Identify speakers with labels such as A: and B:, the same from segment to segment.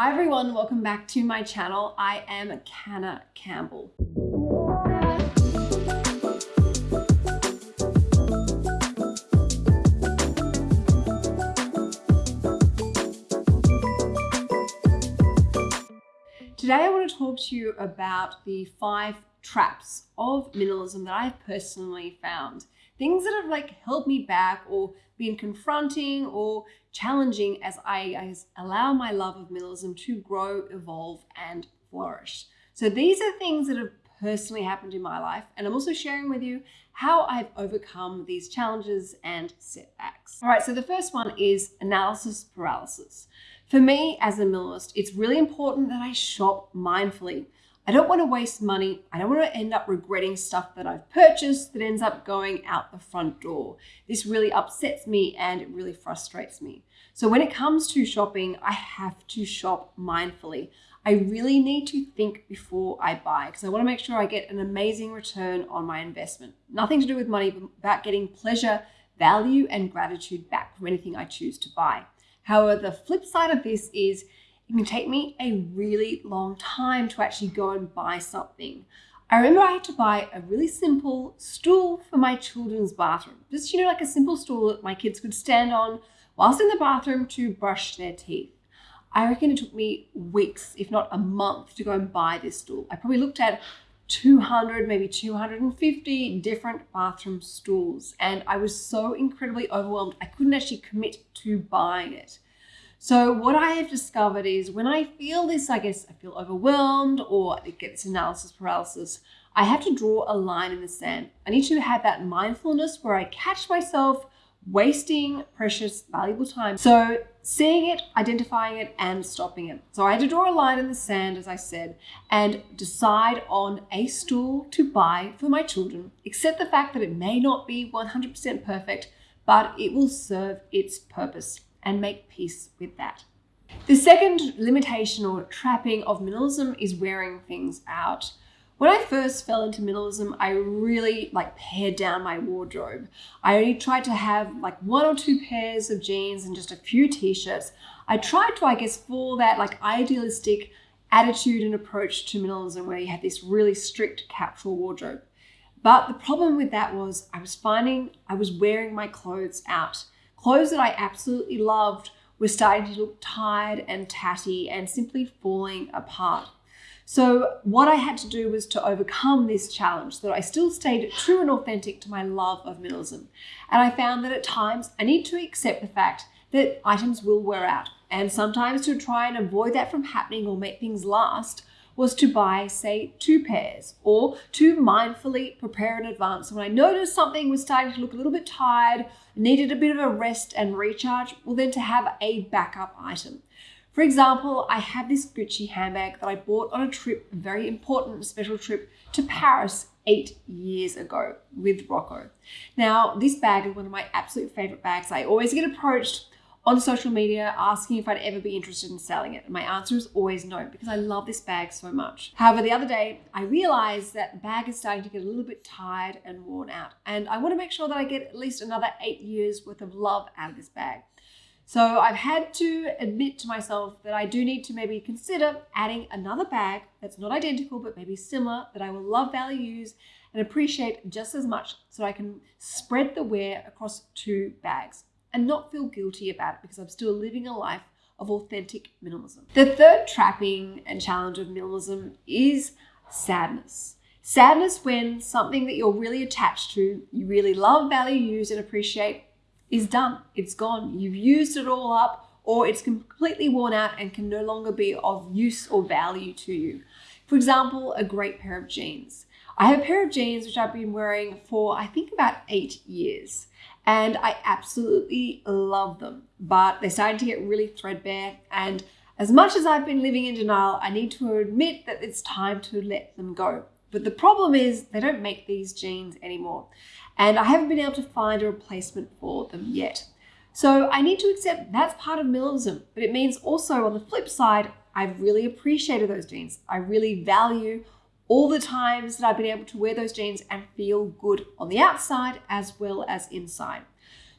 A: Hi everyone, welcome back to my channel. I am Canna Campbell. Today I want to talk to you about the five traps of minimalism that I've personally found. Things that have like held me back or been confronting or challenging as I, I allow my love of minimalism to grow, evolve, and flourish. So these are things that have personally happened in my life, and I'm also sharing with you how I've overcome these challenges and setbacks. All right, so the first one is analysis paralysis. For me as a minimalist, it's really important that I shop mindfully. I don't want to waste money. I don't want to end up regretting stuff that I've purchased that ends up going out the front door. This really upsets me and it really frustrates me. So when it comes to shopping, I have to shop mindfully. I really need to think before I buy because I want to make sure I get an amazing return on my investment. Nothing to do with money, but about getting pleasure, value, and gratitude back from anything I choose to buy. However, the flip side of this is it can take me a really long time to actually go and buy something. I remember I had to buy a really simple stool for my children's bathroom. Just, you know, like a simple stool that my kids could stand on whilst in the bathroom to brush their teeth. I reckon it took me weeks, if not a month, to go and buy this stool. I probably looked at 200, maybe 250 different bathroom stools, and I was so incredibly overwhelmed. I couldn't actually commit to buying it. So what I have discovered is when I feel this, I guess I feel overwhelmed or it gets analysis paralysis, I have to draw a line in the sand. I need to have that mindfulness where I catch myself wasting precious, valuable time. So seeing it, identifying it, and stopping it. So I had to draw a line in the sand, as I said, and decide on a stool to buy for my children, accept the fact that it may not be 100% perfect, but it will serve its purpose and make peace with that. The second limitation or trapping of minimalism is wearing things out. When I first fell into minimalism, I really like pared down my wardrobe. I only tried to have like one or two pairs of jeans and just a few t-shirts. I tried to, I guess, follow that like idealistic attitude and approach to minimalism where you have this really strict capsule wardrobe. But the problem with that was I was finding I was wearing my clothes out. Clothes that I absolutely loved were starting to look tired and tatty and simply falling apart. So what I had to do was to overcome this challenge that I still stayed true and authentic to my love of minimalism. And I found that at times I need to accept the fact that items will wear out. And sometimes to try and avoid that from happening or make things last, was to buy, say, two pairs or to mindfully prepare in advance. When I noticed something was starting to look a little bit tired, needed a bit of a rest and recharge, well, then to have a backup item. For example, I have this Gucci handbag that I bought on a trip, a very important special trip to Paris eight years ago with Rocco. Now, this bag is one of my absolute favorite bags. I always get approached on social media asking if I'd ever be interested in selling it. And my answer is always no, because I love this bag so much. However, the other day, I realized that the bag is starting to get a little bit tired and worn out. And I want to make sure that I get at least another eight years worth of love out of this bag. So I've had to admit to myself that I do need to maybe consider adding another bag that's not identical, but maybe similar, that I will love, value, use, and appreciate just as much so I can spread the wear across two bags and not feel guilty about it because I'm still living a life of authentic minimalism. The third trapping and challenge of minimalism is sadness. Sadness when something that you're really attached to, you really love, value, use, and appreciate is done. It's gone. You've used it all up or it's completely worn out and can no longer be of use or value to you. For example, a great pair of jeans. I have a pair of jeans which I've been wearing for I think about eight years and I absolutely love them, but they're starting to get really threadbare and as much as I've been living in denial, I need to admit that it's time to let them go. But the problem is they don't make these jeans anymore and I haven't been able to find a replacement for them yet. So I need to accept that's part of minimalism, but it means also on the flip side, I've really appreciated those jeans. I really value all the times that I've been able to wear those jeans and feel good on the outside as well as inside.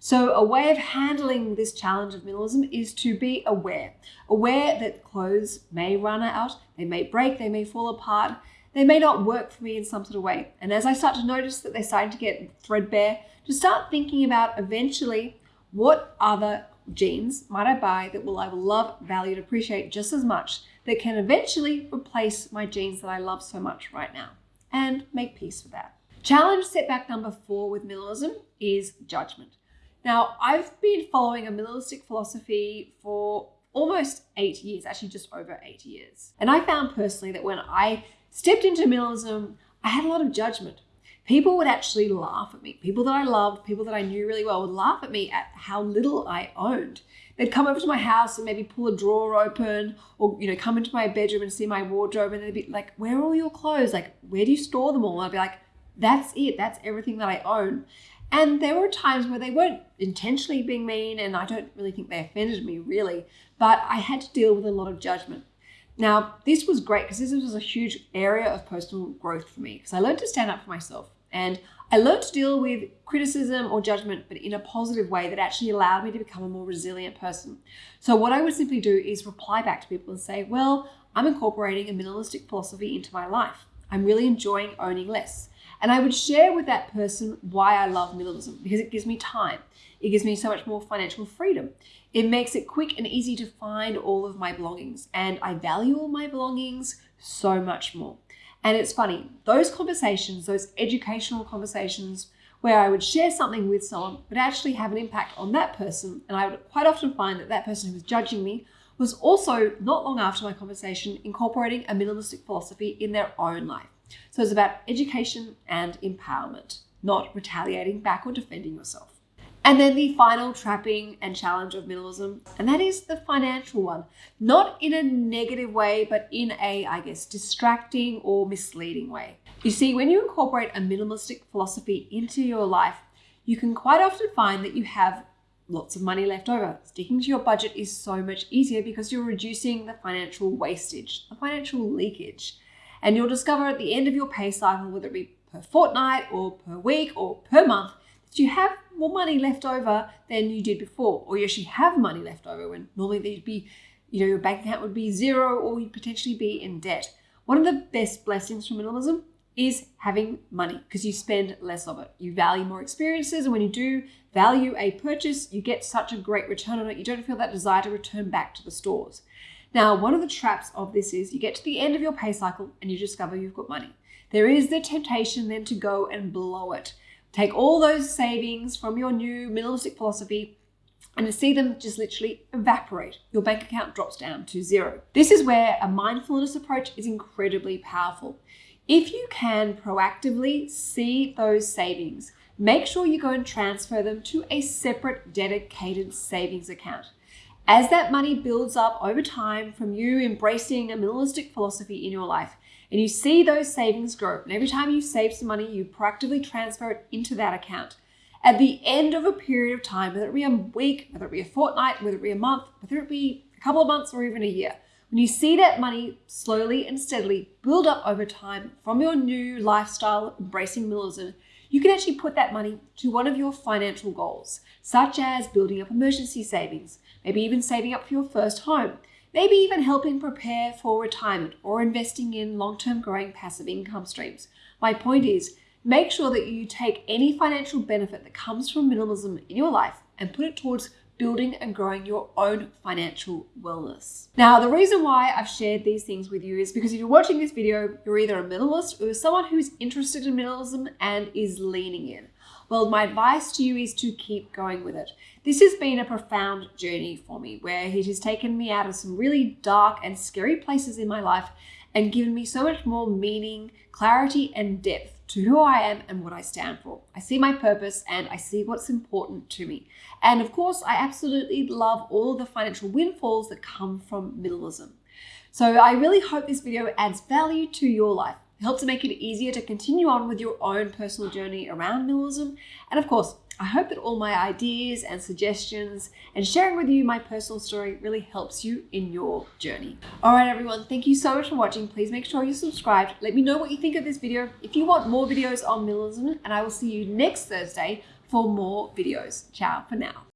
A: So, a way of handling this challenge of minimalism is to be aware. Aware that clothes may run out, they may break, they may fall apart, they may not work for me in some sort of way. And as I start to notice that they're starting to get threadbare, to start thinking about eventually what other jeans might I buy that will I will love, value, and appreciate just as much that can eventually replace my jeans that I love so much right now and make peace with that. Challenge setback number four with minimalism is judgment. Now, I've been following a minimalistic philosophy for almost eight years, actually just over eight years. And I found personally that when I stepped into minimalism, I had a lot of judgment. People would actually laugh at me. People that I loved, people that I knew really well would laugh at me at how little I owned. They'd come over to my house and maybe pull a drawer open or, you know, come into my bedroom and see my wardrobe and they'd be like, where are all your clothes? Like, where do you store them all? And I'd be like, that's it. That's everything that I own. And there were times where they weren't intentionally being mean, and I don't really think they offended me really, but I had to deal with a lot of judgment. Now, this was great because this was a huge area of personal growth for me because I learned to stand up for myself and I learned to deal with criticism or judgment, but in a positive way that actually allowed me to become a more resilient person. So, what I would simply do is reply back to people and say, Well, I'm incorporating a minimalistic philosophy into my life. I'm really enjoying owning less. And I would share with that person why I love minimalism because it gives me time. It gives me so much more financial freedom. It makes it quick and easy to find all of my belongings. And I value all my belongings so much more. And it's funny, those conversations, those educational conversations where I would share something with someone would actually have an impact on that person. And I would quite often find that that person who was judging me was also, not long after my conversation, incorporating a minimalistic philosophy in their own life. So it's about education and empowerment, not retaliating back or defending yourself. And then the final trapping and challenge of minimalism, and that is the financial one. Not in a negative way, but in a, I guess, distracting or misleading way. You see, when you incorporate a minimalistic philosophy into your life, you can quite often find that you have lots of money left over. Sticking to your budget is so much easier because you're reducing the financial wastage, the financial leakage. And you'll discover at the end of your pay cycle, whether it be per fortnight or per week or per month, that you have more money left over than you did before, or you actually have money left over when normally there'd be, you know, your bank account would be zero or you'd potentially be in debt. One of the best blessings from minimalism is having money because you spend less of it. You value more experiences, and when you do value a purchase, you get such a great return on it. You don't feel that desire to return back to the stores. Now, one of the traps of this is you get to the end of your pay cycle and you discover you've got money. There is the temptation then to go and blow it. Take all those savings from your new minimalistic philosophy and to see them just literally evaporate. Your bank account drops down to zero. This is where a mindfulness approach is incredibly powerful. If you can proactively see those savings, make sure you go and transfer them to a separate dedicated savings account. As that money builds up over time from you embracing a minimalistic philosophy in your life, and you see those savings grow, and every time you save some money, you proactively transfer it into that account. At the end of a period of time, whether it be a week, whether it be a fortnight, whether it be a month, whether it be a couple of months or even a year, when you see that money slowly and steadily build up over time from your new lifestyle, embracing minimalism, you can actually put that money to one of your financial goals, such as building up emergency savings, maybe even saving up for your first home, maybe even helping prepare for retirement or investing in long term growing passive income streams. My point is, make sure that you take any financial benefit that comes from minimalism in your life and put it towards building and growing your own financial wellness. Now, the reason why I've shared these things with you is because if you're watching this video, you're either a minimalist or someone who's interested in minimalism and is leaning in. Well, my advice to you is to keep going with it. This has been a profound journey for me where it has taken me out of some really dark and scary places in my life and given me so much more meaning, clarity, and depth to who I am and what I stand for. I see my purpose and I see what's important to me. And of course, I absolutely love all the financial windfalls that come from minimalism. So I really hope this video adds value to your life helps make it easier to continue on with your own personal journey around minimalism. And of course, I hope that all my ideas and suggestions and sharing with you my personal story really helps you in your journey. All right, everyone, thank you so much for watching. Please make sure you're subscribed. Let me know what you think of this video. If you want more videos on minimalism, and I will see you next Thursday for more videos. Ciao for now.